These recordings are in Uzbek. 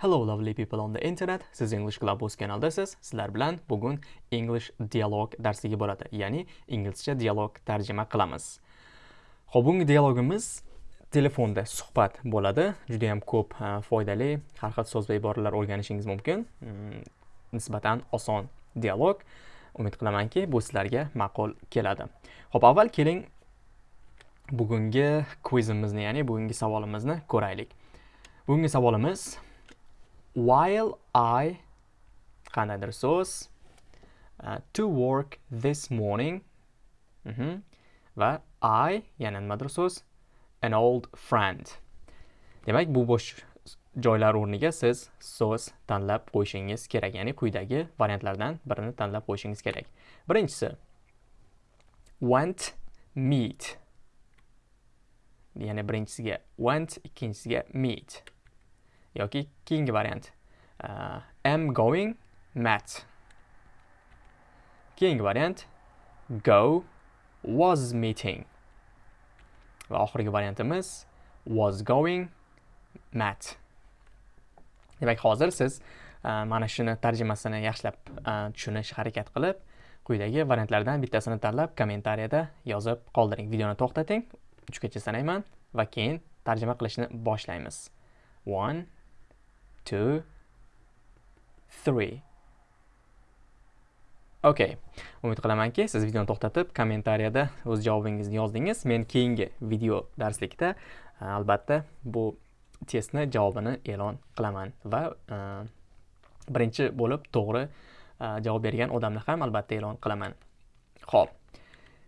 Hello lovely people on the internet. Siz English Club kanaldasiz. Sizlar bilan bugun English dialog darsligi bo'ladi, ya'ni inglizcha dialog tarjima qilamiz. Xo'p, bugungi dialogimiz telefonda suhbat bo'ladi. Juda ham ko'p e, foydali, har xil so'z va iboralar o'rganishingiz mumkin. Mm, nisbatan oson dialog. Umid qilamanki, bu sizlarga ma'qul keladi. Xo'p, avval keling bugungi quizimizni, ya'ni bugungi savolimizni ko'raylik. Bugungi savolimiz while I qandaydir so'z uh, to work this morning mm -hmm. va I yana nimadir so'z an old friend. Demak bu bo'sh joylar o'rniga siz so'z tanlab qo'yishingiz kerak ya'ni quyidagi variantlardan birini tanlab qo'yishingiz kerak. Birinchisi went meet. Ya'ni birinchisiga went ikkinchisiga meet. Yoki keyingi variant. Uh, am going met keyingi variant go was meeting. Va oxirgi variantimiz was going met demak hozir siz uh, mana shuni tarjimasini yaxshilab uh, tushunish harakat qilib quyidagi variantlardan bittasini tanlab kommentariyada yozib qoldiring. Videoni to'xtating uchgacha sanayman va keyin tarjima qilishni boshlaymiz. One two, three. Okay. Umid qilamanki, siz videoni to'xtatib, kommentariyada o'z javobingizni yozdingiz. Men keyingi video darslikda e, albatta bu testni javobini e'lon qilaman va e, birinchi bo'lib to'g'ri e, javob bergan odamni ham albatta e'lon qilaman. Xo'p.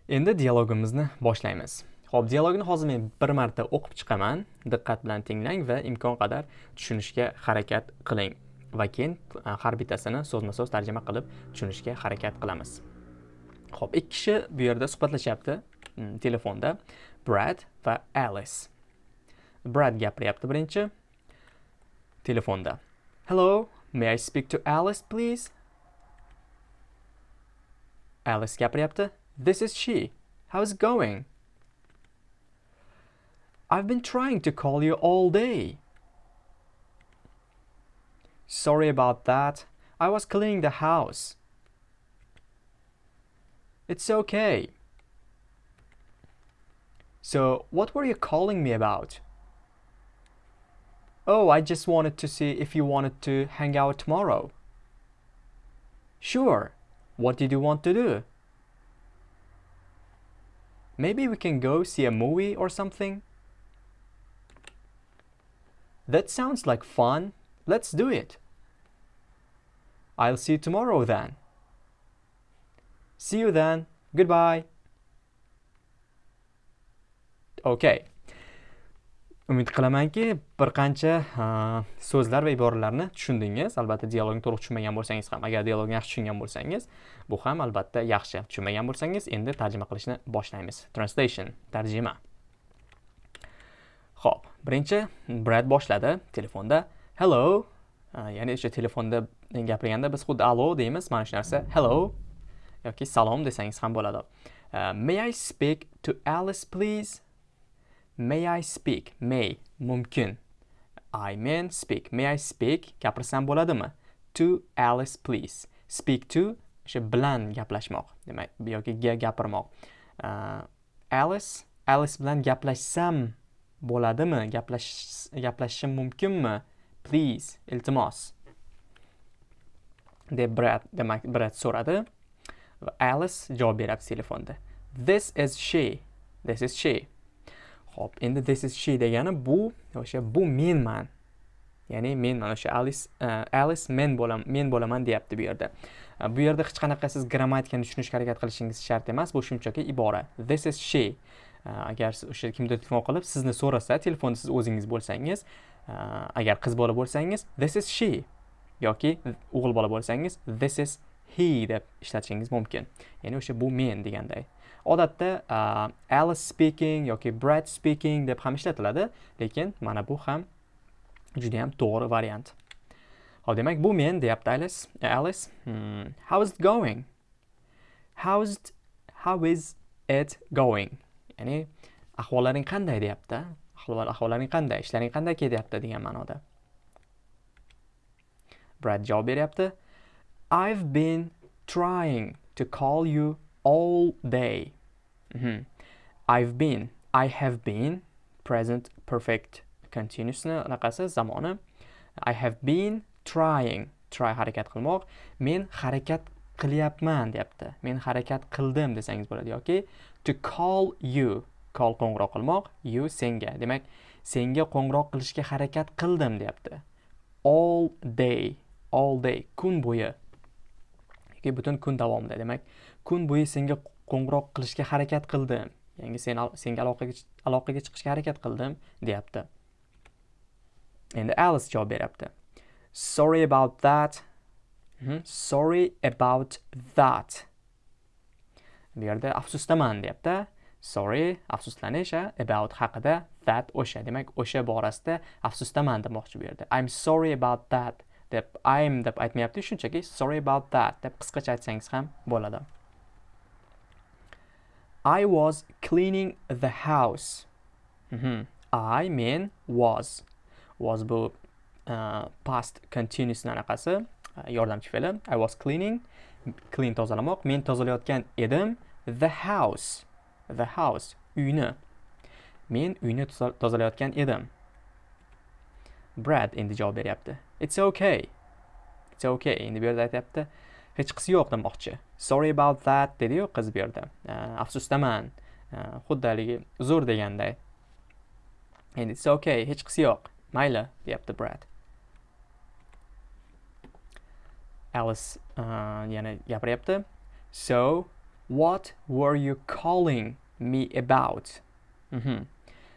Endi dialogimizni boshlaymiz. Xo'p, dialogni hozir men bir marta o'qib chiqaman. Diqqat bilan tinglang va imkon qadar tushunishga harakat qiling. Va keyin har bittasini so'zma-so'z tarjima qilib tushunishga harakat qilamiz. Xo'p, ikki kishi bu yerda suhbatlashyapti mm, telefonda. Brad va Alice. Brad gapiryapti birinchi telefonda. Hello, may I speak to Alice please? Alice gapiryapti. This is she. How's it going? I've been trying to call you all day. Sorry about that. I was cleaning the house. It's okay. So, what were you calling me about? Oh, I just wanted to see if you wanted to hang out tomorrow. Sure. What did you want to do? Maybe we can go see a movie or something? That sounds like fun. Let's do it. I'll see you tomorrow then. See you then. Goodbye. Okay. Umid qilamanki, bir qancha so'zlar va iboralarni tushundingiz. Albatta, dialogni to'liq tushunmagan bo'lsangiz ham, agar dialogni yaxshi tushungan bo'lsangiz, bu ham albatta yaxshi. Tushunmagan bo'lsangiz, endi tarjima qilishni boshlaymiz. Translation, tarjima. Xo'p, birinchi Brad boshladi telefonda. Hello. Ya'ni o'sha telefonda gapirganda biz xuddi allo deymiz, mana shu narsa hello yoki salom desangiz ham bo'ladi. May I speak to Alice please? May I speak? May mumkin. I mean speak. May I speak? Gapirsam bo'ladimi? To Alice please. Speak to o'sha bilan gaplashmoq. Demak, yoki gapirmoq. Alice, Alice bilan gaplashsam bo'ladimi? Gaplashishim mumkinmi? Please iltimos. Deb brad demak brad so'radi va alice javob beryapti telefonda. This is she. This is she. Xo'p, endi this is she degani bu o'sha bu menman. Ya'ni men mana o'sha alice uh, alice men bo'laman men bo'laman deyapti bu yerda. E, bu yerda hech qanaqa siz grammatikani tushunishga harakat qilishingiz shart emas bu shunchaki ibora. This is she. Э, agar o'sha kimdir telefon qilib sizni so'rasa telefonda siz o'zingiz bo'lsangiz e, agar qiz bola bo'lsangiz this is she yoki o'g'il bola bo'lsangiz this is he deb ishlatishingiz mumkin. Ya'ni o'sha bu men deganday. Odatda e, alice speaking yoki brad speaking deb ham ishlatiladi lekin mana bu ham juda ham to'g'ri variant. Hop demak bu men deyapti alice. Alice hmm, how is it going? How's how is it going? Ya'ni ahvollaring qanday deyapti? Ahvollaring qanday? Ishlaring qanday ketyapti degan ma'noda. Brad javob beryapti. I've been trying to call you all day. Mhm. i've been i have been present perfect continuousni anaqasi zamoni. I have been trying try harakat qilmoq. Men harakat qilyapman deyapti. Men harakat qildim desangiz bo'ladi. Yoki to call you call qo'ng'iroq qilmoq you senga. Demak senga qo'ng'iroq qilishga harakat qildim deyapti. All day all day kun bo'yi. Yoki butun kun davomida. Demak kun bo'yi senga qo'ng'iroq qilishga harakat qildim. Ya'ni sen senga aloqaga aloqaga chiqishga harakat qildim deyapti. Endi alice javob beryapti. Sorry about that. Mhm. sorry about that. Bu yerda afsusdaman deyapti. Sorry afsuslanish about haqida that o'sha. Demak o'sha borasida afsusdaman demoqchi bu yerda. I'm sorry about that deb i'm deb aytmayapti. Shunchaki sorry about that deb qisqacha aytsangiz ham bo'ladi. I was cleaning the house. Mhm. i men was. Was bu uh, past continuous anaqasi Uh, yordamchi fe'li i was cleaning clean tozalamoq. Men tozalayotgan edim. The house the house uyni. Men uyni tozalayotgan edim. Brad endi javob beryapti. It's okay. It's okay. Endi bu yerda aytyapti. Hech qisi yo'q demoqchi. Sorry about that dediyu qiz bu yerda. Uh, afsusdaman Uh, xuddi haligi uzr deganday. Endi it's okay. Hech qisi yo'q. Mayli deyapti brad. Alice uh, yana gapiryapti. So what were you calling me about? Mhm.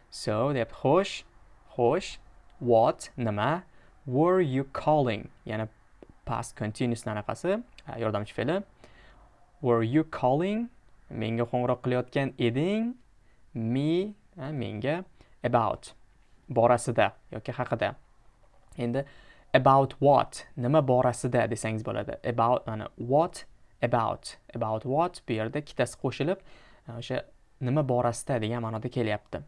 so deyapti xo'sh xo'sh what nima were you calling? Yana past continuous anaqasi yordamchi fe'li. Were you calling menga qo'ng'iroq qilayotgan eding me menga about borasida yoki haqida? Endi about what? Nima borasida desangiz bo'ladi. About mana what about? About what? Bu yerda ikkitasi qo'shilib e, o'sha nima borasida degan ma'noda kelyapti.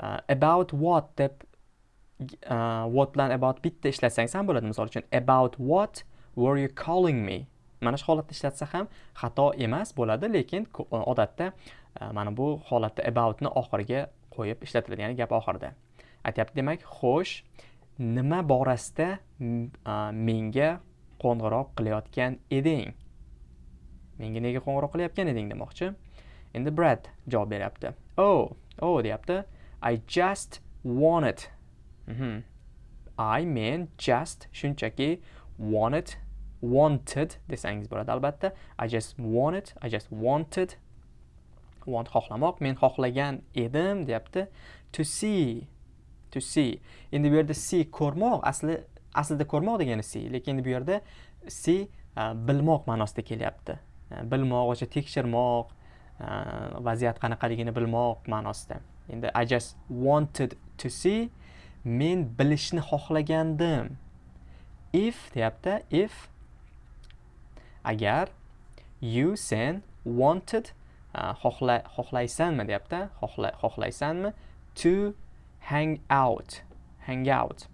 Uh, about what deb e, uh, what bilan about bitta ishlatsangiz ham bo'ladi. Misol uchun about what were you calling me? Mana shu holatda ishlatsa ham xato emas bo'ladi lekin odatda uh, mana bu holatda aboutni oxiriga qo'yib ishlatiladi ya'ni gap oxirida. Aytyapti demak xo'sh nima borasida menga qo'ng'iroq qilayotgan eding? Menga nega qo'ng'iroq qilayotgan eding demoqchi. Endi brad javob beryapti. Oh oh deyapti. I just wanted Mhm. i men just shunchaki wanted wanted desangiz bo'ladi albatta. I just wanted i just wanted. Want xohlamoq men xohlagan edim deyapti. To see. To see endi bu yerda see ko'rmoq asli aslida ko'rmoq degani see lekin bu yerda see bilmoq ma'nosida kelyapti. E, bilmoq o'sha tekshirmoq e, vaziyat qanaqaligini bilmoq ma'nosida. Endi i just wanted to see men bilishni xohlagandim. If deyapti if agar you sen wanted e, xohla xohlaysanmi deyapti xohla xohlaysanmi? To hang out hang out.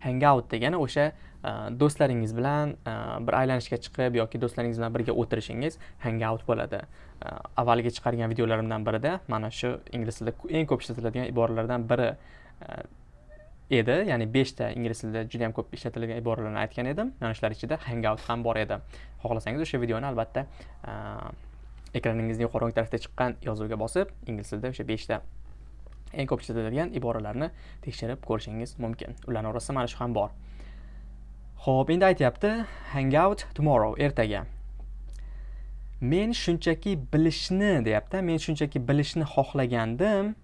Hang out degani o'sha e, do'stlaringiz bilan e, bir aylanishga chiqib yoki do'stlaringiz bilan birga o'tirishingiz hang out bo'ladi. E, avvalgi chiqargan videolarimdan birida mana shu ingliz tilida eng ko'p ishlatiladigan iboralardan biri edi. Ya'ni beshta ingliz tilida juda yam ko'p ishlatiladigan iboralarni aytgan edim. Mana shular ichida hang out ham bor edi. Xohlasangiz o'sha videoni albatta ekraningizni yuqori o'ng tarafda chiqqan yozuvga bosib ingliz tilida o'sha beshta eng ko'p ishlatiladigan iboralarni tekshirib ko'rishingiz mumkin. Ularni orasida mana shu ham bor. Ho'p endi aytyapti hang out tomorrow ertaga. Men shunchaki bilishni deyapti men shunchaki bilishni xohlagandim.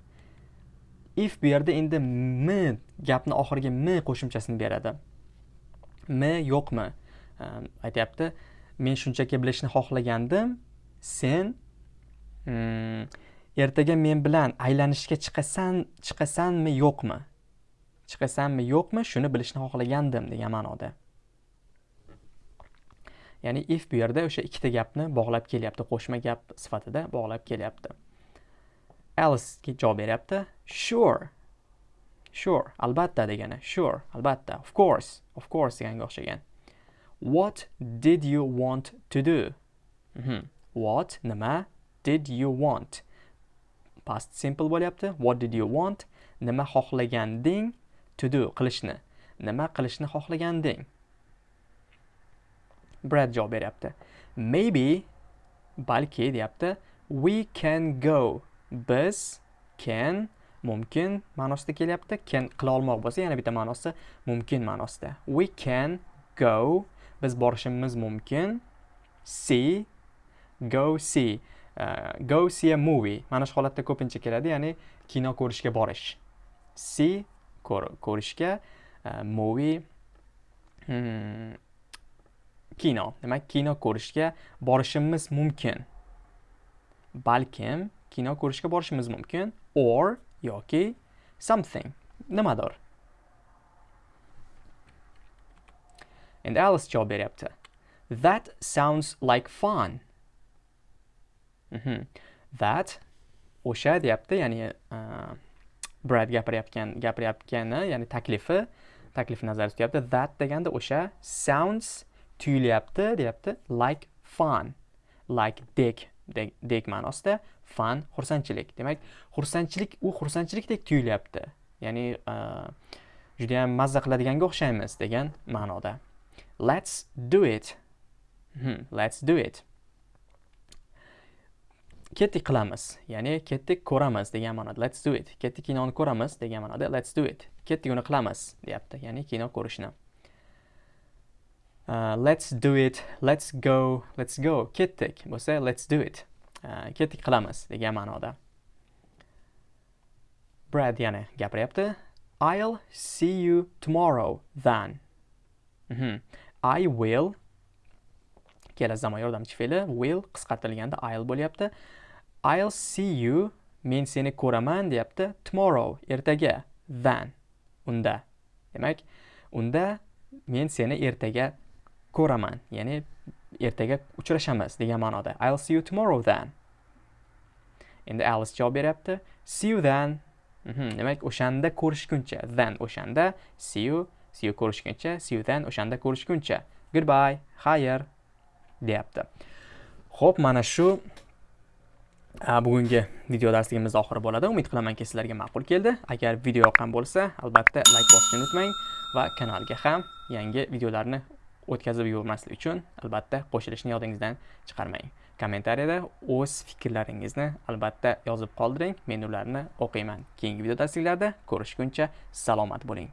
If bu yerda endi m gapni oxiriga m qo'shimchasini beradi. M yo'qmi? Ehm, aytyapti men shunchaki bilishni xohlagandim. Sen hmm, ertaga men bilan aylanishga chiqasan chiqasanmi yo'qmi? Chiqasanmi yo'qmi shuni bilishni xohlagandim degan ma'noda. Ya'ni if bu yerda o'sha ikkita gapni bog'lab kelyapti qo'shma gap sifatida bog'lab kelyapti. Alice javob beryapti. Sure. Sure albatta degani. Sure albatta. Of course of course deganga o'xshagan. What did you want to do? Mhm. What nima? Did you want? Past simple bo'lyapti. What did you want? Nima xohlaganding? To do qilishni. Nima qilishni xohlaganding? Brad javob beryapti. Maybe balki deyapti we can go. Biz can mumkin ma'nosida kelyapti. Can qila olmoq bo'lsa yana bitta ma'nosi mumkin ma'nosida. We can go. Biz borishimiz mumkin. See go see. Э, go see a movie. Mana shu holatda ko'pincha keladi ya'ni kino ko'rishga borish. See ko'rishga uh, movie hmm, kino. Demak kino ko'rishga borishimiz mumkin. Balkim kino ko'rishga borishimiz mumkin or yoki something. Nimadir? Endi alice javob beryapti. That sounds like fun. Mhm. that o'sha deyapti ya'ni e, brad gapirayotgan gapirayotgani ya'ni taklifi taklif nazarda tutyapti. That deganda o'sha sounds tuyulyapti deyapti. Like fun like dek dek ma'nosida fun xursandchilik. Demak xursandchilik u xursandchilikdek tuyulyapti. Ya'ni e, judayam mazza qiladiganga o'xshaymiz degan ma'noda. Let's do it. Hmm, let's do it. Ketdik qilamiz. Ya'ni ketdik ko'ramiz degan ma'noda let's do it. Ketdik kinoni ko'ramiz degan ma'noda let's do it. Ketdik uni qilamiz deyapti ya'ni kino ko'rishni. Uh, let's do it. Let's go. Let's go. Ketdik. Bo'lsa let's do it. Uh, ketdik qilamiz degan ma'noda. Brad yana gapiryapti. I'll see you tomorrow then. Mm -hmm. i will. Kelasi zamon yordamchi fe'li will qisqartirilganda i'll bo'lyapti. I'll see you. Men seni ko'raman deyapti. Tomorrow. Ertaga. Then unda. Demak unda men seni ertaga ko'raman. Ya'ni ertaga uchrashamiz degan ma'noda. I'll see you tomorrow then endi alice javob beryapti. See you then mm -hmm. demak o'shanda ko'rishguncha. Then o'shanda. See you. See you ko'rishguncha. See you then o'shanda ko'rishguncha. Goodbye. Xayr deyapti. Xo'p mana shu bugungi video darsligimiz oxiri bo'ladi. Umid qilamanki sizlarga ma'qul keldi. Agar video yoqqan bo'lsa albatta layk bosishni unutmang va kanalga ham yangi videolarni o'tkazib yubormaslik uchun albatta qo'shilishni yodingizdan chiqarmang. Kommentariyada o'z fikrlaringizni albatta yozib qoldiring. Men ularni o'qiyman. Keyingi video darsliklarda ko'rishguncha salomat bo'ling.